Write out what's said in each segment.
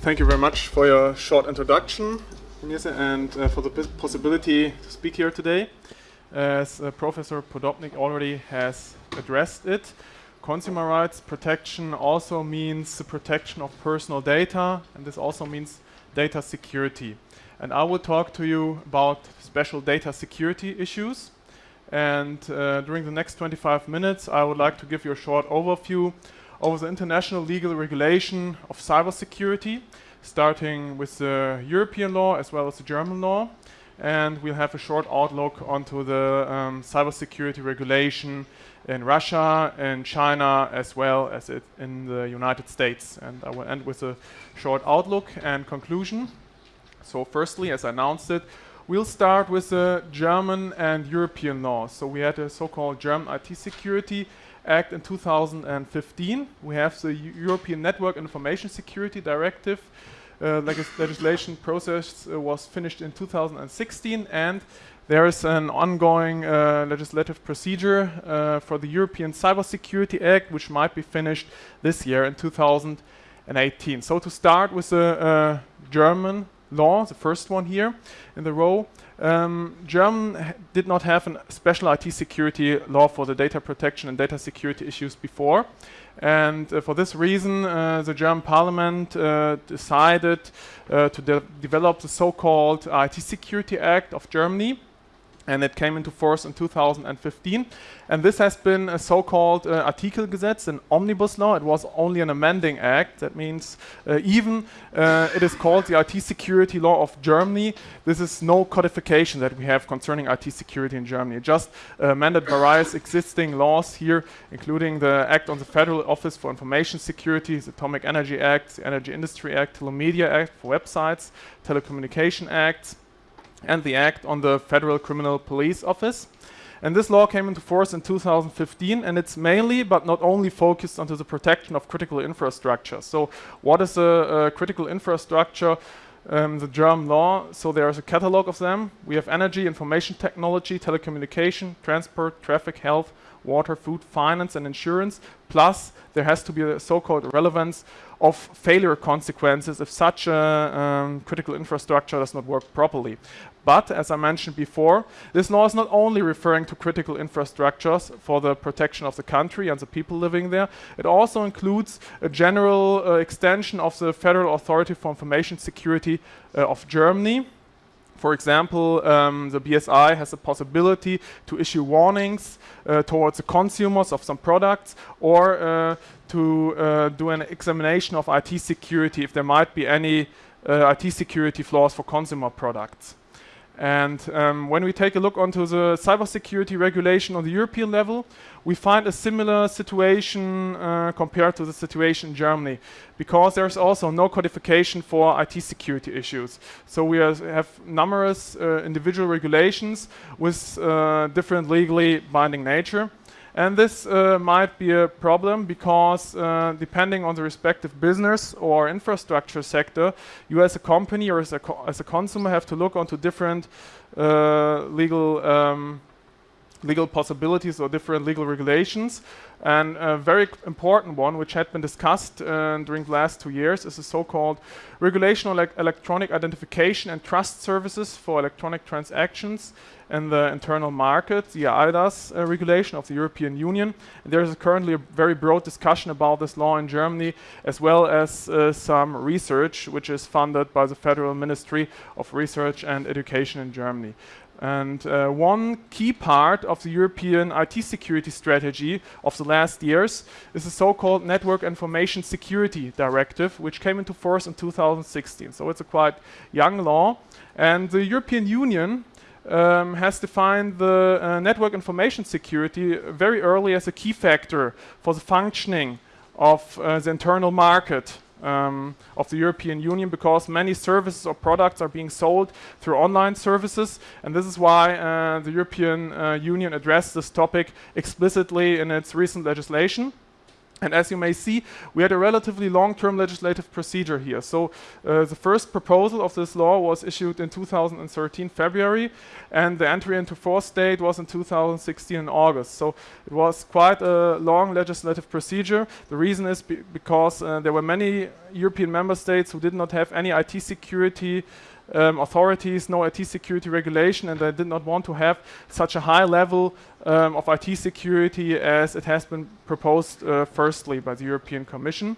thank you very much for your short introduction, and uh, for the possibility to speak here today. As uh, Professor Podobnik already has addressed it, consumer rights protection also means the protection of personal data, and this also means data security. And I will talk to you about special data security issues. And uh, during the next 25 minutes, I would like to give you a short overview over the international legal regulation of cybersecurity, starting with the European law as well as the German law. And we'll have a short outlook onto the um, cybersecurity regulation in Russia and China as well as in the United States. And I will end with a short outlook and conclusion. So firstly, as I announced it, we'll start with the German and European laws. So we had a so-called German IT Security Act in 2015. We have the European Network Information Security Directive. Uh, legis legislation process uh, was finished in 2016 and there is an ongoing uh, legislative procedure uh, for the European Cybersecurity Act which might be finished this year in 2018. So to start with the uh, German law, the first one here in the row, um, German did not have a special IT security law for the data protection and data security issues before. And uh, for this reason, uh, the German parliament uh, decided uh, to de develop the so-called IT Security Act of Germany, and it came into force in 2015. And this has been a so-called uh, Artikelgesetz, an omnibus law. It was only an amending act. That means uh, even uh, it is called the IT security law of Germany. This is no codification that we have concerning IT security in Germany. It just uh, amended various existing laws here, including the Act on the Federal Office for Information Security, the Atomic Energy Act, the Energy Industry Act, Telemedia Act for websites, Telecommunication Acts, and the Act on the Federal Criminal Police Office. And this law came into force in 2015, and it's mainly, but not only, focused onto the protection of critical infrastructure. So, what is a, a critical infrastructure? Um, the German law. So there's a catalog of them. We have energy, information technology, telecommunication, transport, traffic, health, water, food, finance, and insurance. Plus, there has to be a so-called relevance of failure consequences if such a um, critical infrastructure does not work properly. But, as I mentioned before, this law is not only referring to critical infrastructures for the protection of the country and the people living there, it also includes a general uh, extension of the Federal Authority for Information Security uh, of Germany, for example, um, the BSI has the possibility to issue warnings uh, towards the consumers of some products or uh, to uh, do an examination of IT security if there might be any uh, IT security flaws for consumer products. And um, when we take a look onto the cybersecurity regulation on the European level, we find a similar situation uh, compared to the situation in Germany, because there's also no codification for IT security issues. So we have numerous uh, individual regulations with uh, different legally binding nature. And this uh, might be a problem because uh, depending on the respective business or infrastructure sector, you as a company or as a, as a consumer have to look onto different uh, legal um, legal possibilities or different legal regulations. And a very important one, which had been discussed uh, during the last two years, is the so-called Regulation on Electronic Identification and Trust Services for Electronic Transactions in the internal market, the eIDAS uh, regulation of the European Union. And there is currently a very broad discussion about this law in Germany, as well as uh, some research, which is funded by the Federal Ministry of Research and Education in Germany. And uh, one key part of the European IT security strategy of the last years is the so-called Network Information Security Directive, which came into force in 2016. So it's a quite young law. And the European Union um, has defined the uh, network information security very early as a key factor for the functioning of uh, the internal market um, of the European Union because many services or products are being sold through online services and this is why uh, the European uh, Union addressed this topic explicitly in its recent legislation. And as you may see, we had a relatively long-term legislative procedure here. So uh, the first proposal of this law was issued in 2013 February, and the entry into force date was in 2016 in August. So it was quite a long legislative procedure. The reason is be because uh, there were many European member states who did not have any IT security um, authorities, no IT security regulation, and they did not want to have such a high level um, of IT security as it has been proposed uh, firstly by the European Commission.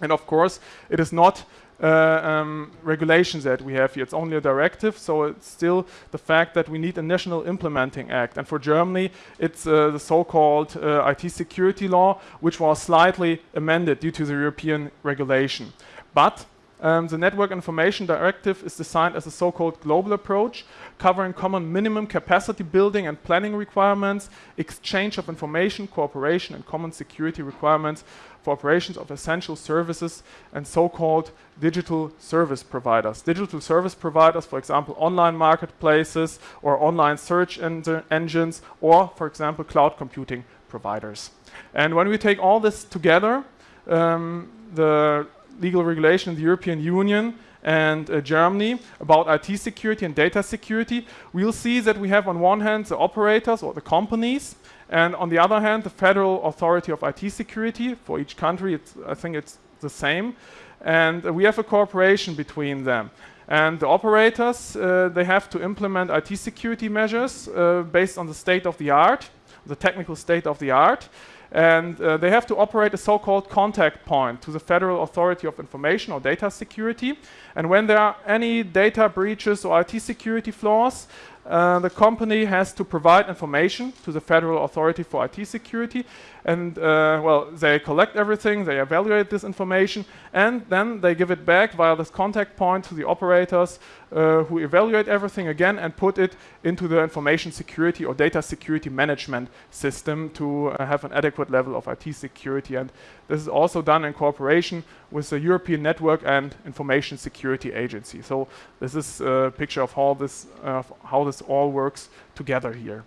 And of course, it is not uh, um, regulations that we have here. It's only a directive, so it's still the fact that we need a national implementing act. And for Germany, it's uh, the so-called uh, IT security law, which was slightly amended due to the European regulation. But um, the Network Information Directive is designed as a so-called global approach, covering common minimum capacity building and planning requirements, exchange of information, cooperation, and common security requirements for operations of essential services and so-called digital service providers. Digital service providers, for example, online marketplaces or online search en engines, or, for example, cloud computing providers. And when we take all this together, um, the legal regulation in the European Union and uh, Germany about IT security and data security, we'll see that we have on one hand the operators or the companies, and on the other hand the Federal Authority of IT Security. For each country, I think it's the same. And uh, we have a cooperation between them. And the operators, uh, they have to implement IT security measures uh, based on the state of the art, the technical state of the art and uh, they have to operate a so-called contact point to the Federal Authority of Information or Data Security. And when there are any data breaches or IT security flaws, uh, the company has to provide information to the Federal Authority for IT Security and uh, well, they collect everything, they evaluate this information, and then they give it back via this contact point to the operators uh, who evaluate everything again and put it into the information security or data security management system to uh, have an adequate level of IT security. And this is also done in cooperation with the European Network and Information Security Agency. So this is a picture of how this, uh, how this all works together here.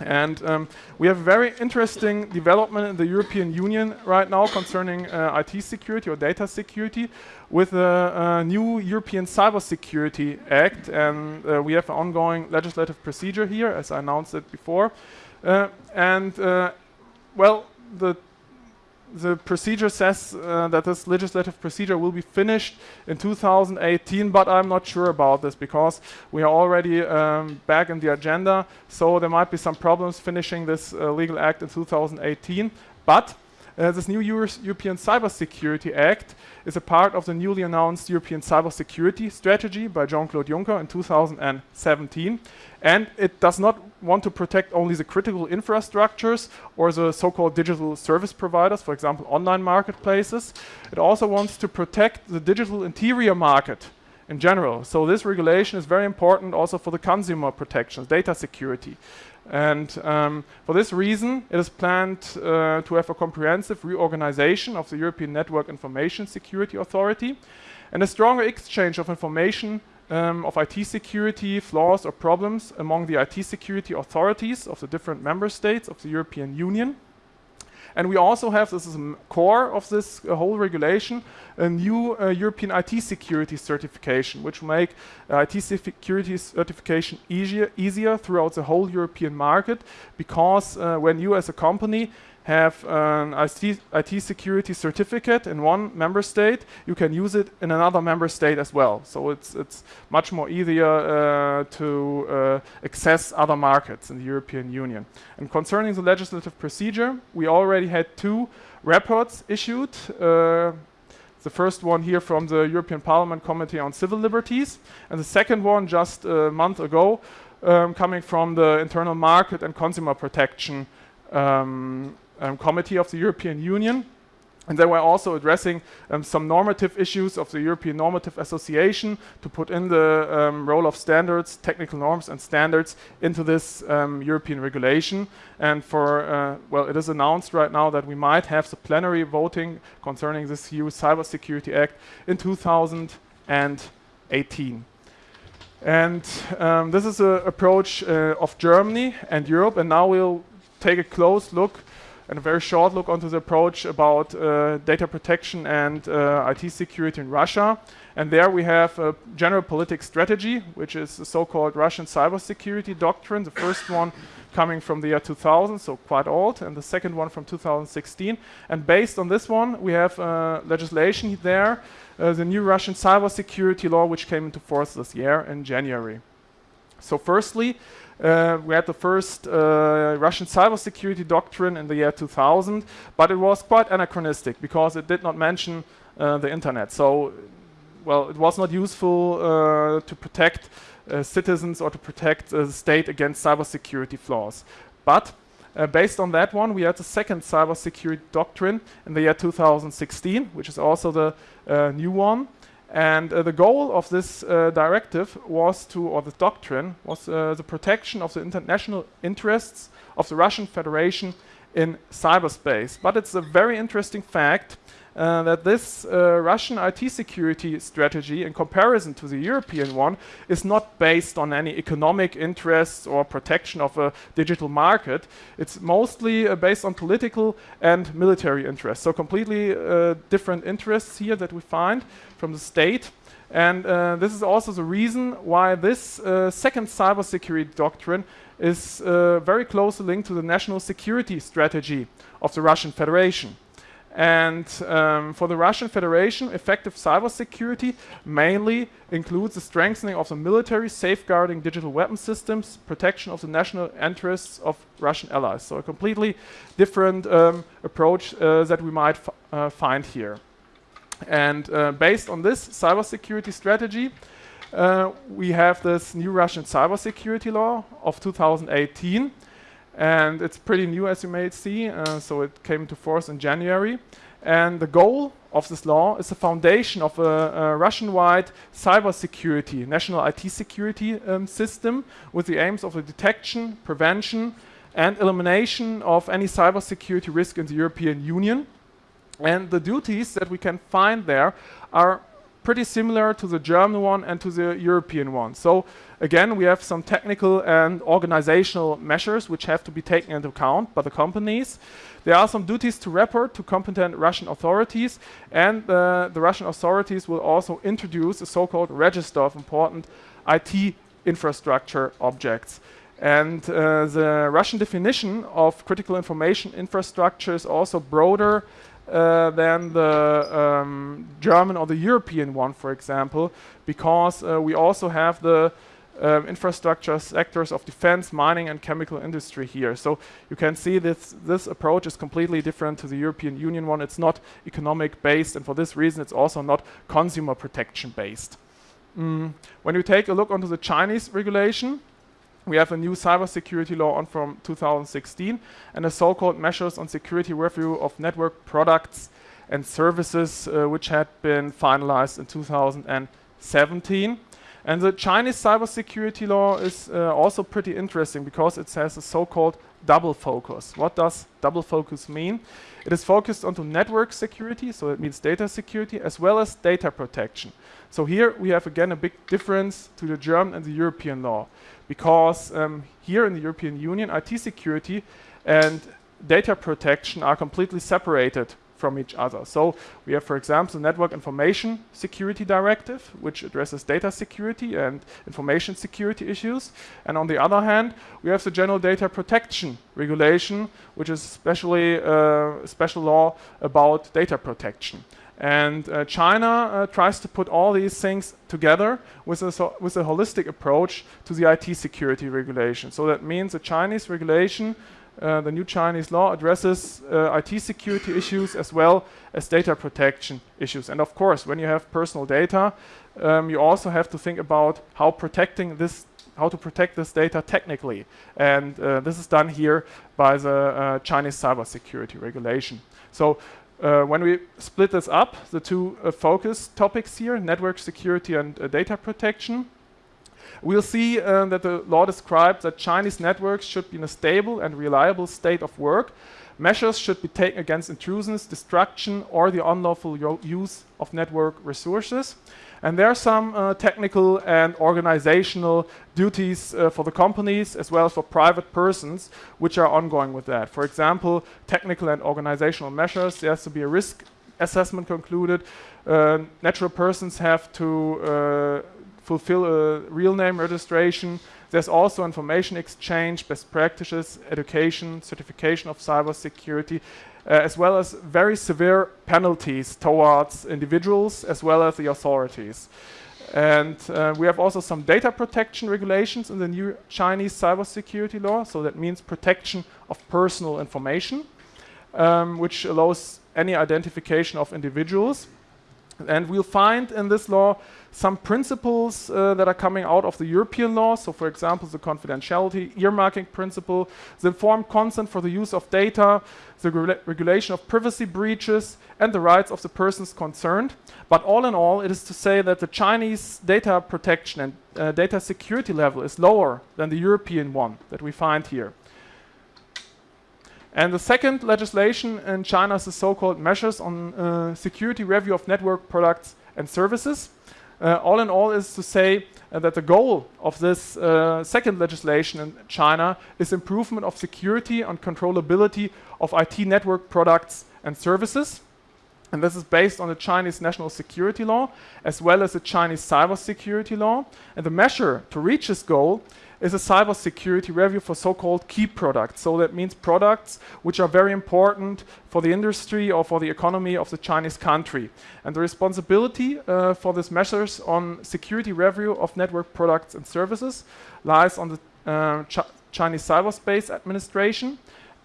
And um, we have a very interesting development in the European Union right now concerning uh, IT security or data security with a, a new European Cybersecurity Act. And uh, we have an ongoing legislative procedure here, as I announced it before. Uh, and, uh, well, the the procedure says uh, that this legislative procedure will be finished in 2018, but I'm not sure about this because we are already um, back in the agenda, so there might be some problems finishing this uh, legal act in 2018. But uh, this new Euro European Cybersecurity Act is a part of the newly announced European Cybersecurity Strategy by Jean-Claude Juncker in 2017. And it does not want to protect only the critical infrastructures or the so-called digital service providers, for example, online marketplaces. It also wants to protect the digital interior market in general. So this regulation is very important also for the consumer protections, data security. And um, for this reason, it is planned uh, to have a comprehensive reorganization of the European Network Information Security Authority and a stronger exchange of information um, of IT security flaws or problems among the IT security authorities of the different member states of the European Union. And we also have, this is core of this uh, whole regulation, a new uh, European IT security certification, which make uh, IT security certification easier, easier throughout the whole European market, because when you as a company have an IT, IT, security certificate in one member state, you can use it in another member state as well. So it's, it's much more easier uh, to uh, access other markets in the European Union. And concerning the legislative procedure, we already had two reports issued. Uh, the first one here from the European Parliament Committee on Civil Liberties, and the second one just a month ago, um, coming from the Internal Market and Consumer Protection um, um, Committee of the European Union. And they were also addressing um, some normative issues of the European Normative Association to put in the um, role of standards, technical norms and standards into this um, European regulation. And for, uh, well, it is announced right now that we might have the plenary voting concerning this EU Cybersecurity Act in 2018. And um, this is an approach uh, of Germany and Europe. And now we'll take a close look and a very short look onto the approach about uh, data protection and uh, IT security in Russia. And there we have a general political strategy, which is the so-called Russian cybersecurity doctrine. The first one coming from the year 2000, so quite old, and the second one from 2016. And based on this one, we have uh, legislation there, uh, the new Russian cybersecurity law, which came into force this year in January. So firstly, uh, we had the first uh, Russian cybersecurity doctrine in the year 2000, but it was quite anachronistic because it did not mention uh, the internet. So, well, it was not useful uh, to protect uh, citizens or to protect the state against cybersecurity flaws. But uh, based on that one, we had the second cybersecurity doctrine in the year 2016, which is also the new one. And uh, the goal of this uh, directive was to, or the doctrine, was uh, the protection of the international interests of the Russian Federation in cyberspace. But it's a very interesting fact uh, that this uh, Russian IT security strategy, in comparison to the European one, is not based on any economic interests or protection of a digital market. It's mostly uh, based on political and military interests. So completely uh, different interests here that we find from the state. And uh, this is also the reason why this uh, second cybersecurity doctrine is very closely linked to the national security strategy of the Russian Federation. And um, for the Russian Federation, effective cybersecurity mainly includes the strengthening of the military, safeguarding digital weapon systems, protection of the national interests of Russian allies. So a completely different um, approach uh, that we might uh, find here. And uh, based on this cybersecurity strategy, uh, we have this new Russian cybersecurity law of 2018 and it's pretty new as you may see, uh, so it came into force in January. And the goal of this law is the foundation of a, a Russian-wide cybersecurity, national IT security um, system with the aims of the detection, prevention, and elimination of any cybersecurity risk in the European Union. And the duties that we can find there are pretty similar to the German one and to the European one. So again, we have some technical and organizational measures which have to be taken into account by the companies. There are some duties to report to competent Russian authorities and uh, the Russian authorities will also introduce a so-called register of important IT infrastructure objects. And uh, the Russian definition of critical information infrastructure is also broader uh, than the um, German or the European one, for example, because uh, we also have the um, infrastructure sectors of defense, mining, and chemical industry here. So you can see this this approach is completely different to the European Union one. It's not economic based, and for this reason, it's also not consumer protection based. Mm. When you take a look onto the Chinese regulation, we have a new cybersecurity law on from 2016 and a so-called measures on security review of network products and services uh, which had been finalized in 2017. And the Chinese cybersecurity law is uh, also pretty interesting because it has a so-called double focus. What does double focus mean? It is focused onto network security, so it means data security, as well as data protection. So here we have again a big difference to the German and the European law because um, here in the European Union, IT security and data protection are completely separated from each other. So we have, for example, the Network Information Security Directive, which addresses data security and information security issues. And on the other hand, we have the General Data Protection Regulation, which is especially uh, a special law about data protection. And uh, China uh, tries to put all these things together with a, so with a holistic approach to the IT security regulation. So that means the Chinese regulation, uh, the new Chinese law addresses uh, IT security issues as well as data protection issues. And of course, when you have personal data, um, you also have to think about how protecting this how to protect this data technically. And uh, this is done here by the uh, Chinese cybersecurity regulation. So uh, when we split this up, the two uh, focus topics here, network security and uh, data protection, we'll see uh, that the law describes that Chinese networks should be in a stable and reliable state of work. Measures should be taken against intrusions, destruction, or the unlawful use of network resources. And there are some uh, technical and organizational duties uh, for the companies as well as for private persons which are ongoing with that. For example, technical and organizational measures. There has to be a risk assessment concluded. Uh, natural persons have to uh, fulfill a real name registration. There's also information exchange, best practices, education, certification of cybersecurity, uh, as well as very severe penalties towards individuals as well as the authorities. And uh, we have also some data protection regulations in the new Chinese cybersecurity law. So that means protection of personal information, um, which allows any identification of individuals. And we'll find in this law some principles uh, that are coming out of the European law. So, for example, the confidentiality earmarking principle, the informed consent for the use of data, the regu regulation of privacy breaches, and the rights of the persons concerned. But all in all, it is to say that the Chinese data protection and uh, data security level is lower than the European one that we find here. And the second legislation in China is the so-called measures on uh, security review of network products and services. Uh, all in all is to say uh, that the goal of this uh, second legislation in China is improvement of security and controllability of IT network products and services. And this is based on the Chinese national security law as well as the Chinese cybersecurity law. And the measure to reach this goal is a cybersecurity review for so-called key products. So that means products which are very important for the industry or for the economy of the Chinese country. And the responsibility uh, for these measures on security review of network products and services lies on the uh, Ch Chinese Cyberspace Administration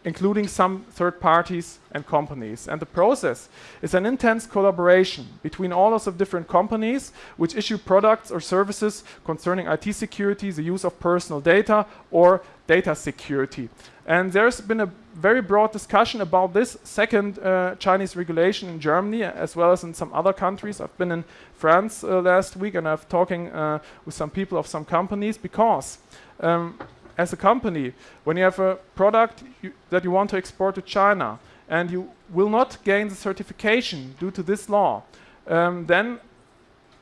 including some third parties and companies. And the process is an intense collaboration between all of the different companies which issue products or services concerning IT security, the use of personal data, or data security. And there's been a very broad discussion about this second uh, Chinese regulation in Germany as well as in some other countries. I've been in France uh, last week and I've talking uh, with some people of some companies because um, as a company, when you have a product you, that you want to export to China and you will not gain the certification due to this law, um, then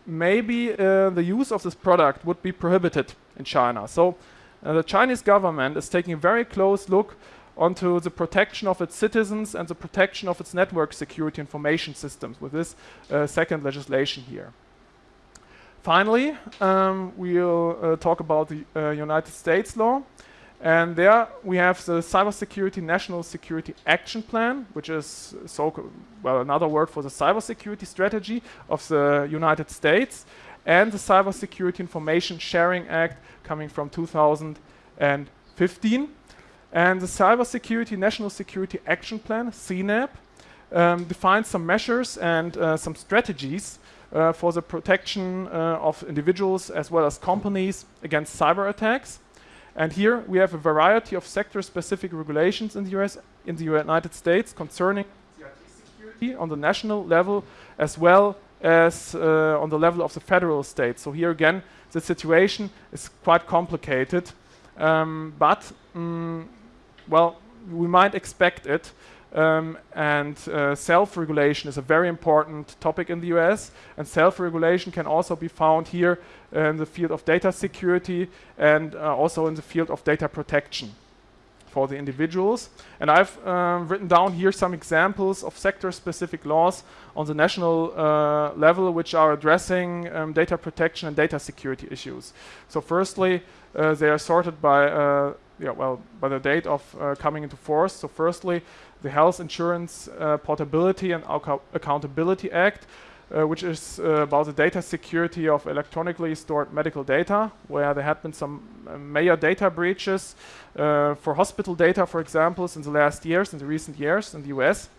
maybe uh, the use of this product would be prohibited in China. So uh, the Chinese government is taking a very close look onto the protection of its citizens and the protection of its network security information systems with this uh, second legislation here. Finally, um, we'll uh, talk about the uh, United States law. And there we have the Cybersecurity National Security Action Plan, which is so well another word for the cybersecurity strategy of the United States, and the Cybersecurity Information Sharing Act coming from 2015. And the Cybersecurity National Security Action Plan, CNAP, um, defines some measures and uh, some strategies uh, for the protection uh, of individuals as well as companies against cyber attacks. And here we have a variety of sector-specific regulations in the US, in the United States concerning IT security on the national level as well as uh, on the level of the federal state. So here again, the situation is quite complicated, um, but mm, well, we might expect it um, and uh, self-regulation is a very important topic in the US. And self-regulation can also be found here in the field of data security and uh, also in the field of data protection for the individuals. And I've um, written down here some examples of sector-specific laws on the national uh, level which are addressing um, data protection and data security issues. So firstly, uh, they are sorted by, uh, yeah, well, by the date of uh, coming into force. So firstly, the Health Insurance uh, Portability and Accountability Act, uh, which is uh, about the data security of electronically stored medical data, where there had been some uh, major data breaches uh, for hospital data, for example, in the last years, in the recent years in the US.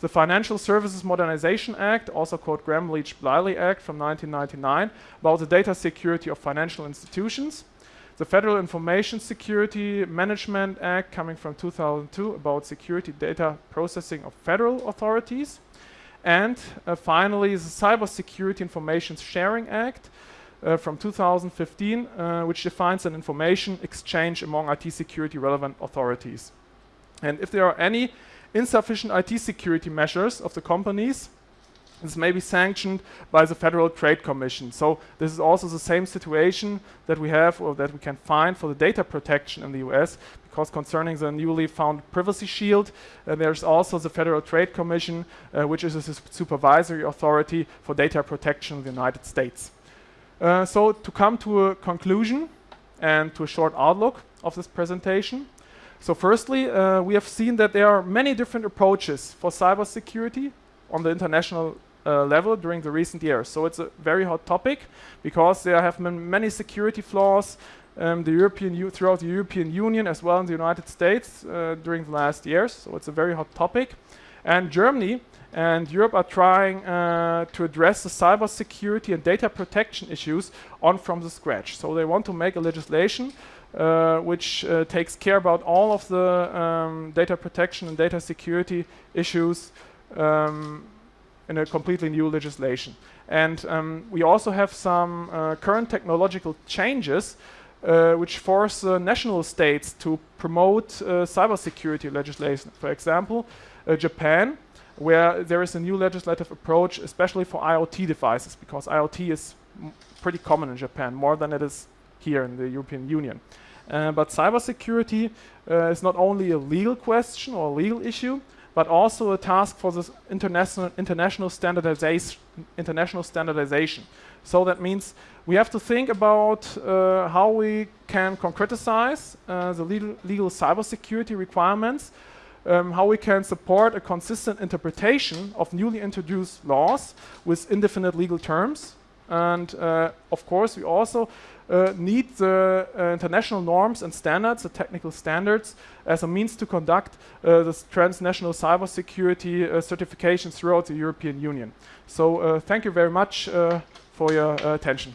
The Financial Services Modernization Act, also called Gramm-Leach-Bliley Act from 1999, about the data security of financial institutions the Federal Information Security Management Act coming from 2002 about security data processing of federal authorities. And uh, finally, the Cybersecurity Information Sharing Act uh, from 2015, uh, which defines an information exchange among IT security relevant authorities. And if there are any insufficient IT security measures of the companies, this may be sanctioned by the Federal Trade Commission. So this is also the same situation that we have or that we can find for the data protection in the US because concerning the newly found privacy shield, uh, there's also the Federal Trade Commission, uh, which is a supervisory authority for data protection in the United States. Uh, so to come to a conclusion and to a short outlook of this presentation. So firstly, uh, we have seen that there are many different approaches for cybersecurity on the international uh, level during the recent years. So it's a very hot topic because there have been many security flaws um, the European throughout the European Union as well in the United States uh, during the last years. So it's a very hot topic. And Germany and Europe are trying uh, to address the cyber security and data protection issues on from the scratch. So they want to make a legislation uh, which uh, takes care about all of the um, data protection and data security issues um, in a completely new legislation. And um, we also have some uh, current technological changes uh, which force uh, national states to promote uh, cybersecurity legislation. For example, uh, Japan, where there is a new legislative approach, especially for IoT devices, because IoT is pretty common in Japan, more than it is here in the European Union. Uh, but cybersecurity is not only a legal question or a legal issue, but also a task for this international international standardization. International standardization. So that means we have to think about uh, how we can concretize uh, the legal, legal cybersecurity requirements, um, how we can support a consistent interpretation of newly introduced laws with indefinite legal terms. And uh, of course, we also uh, need the uh, international norms and standards, the technical standards, as a means to conduct uh, transnational cybersecurity uh, certification throughout the European Union. So uh, thank you very much uh, for your attention.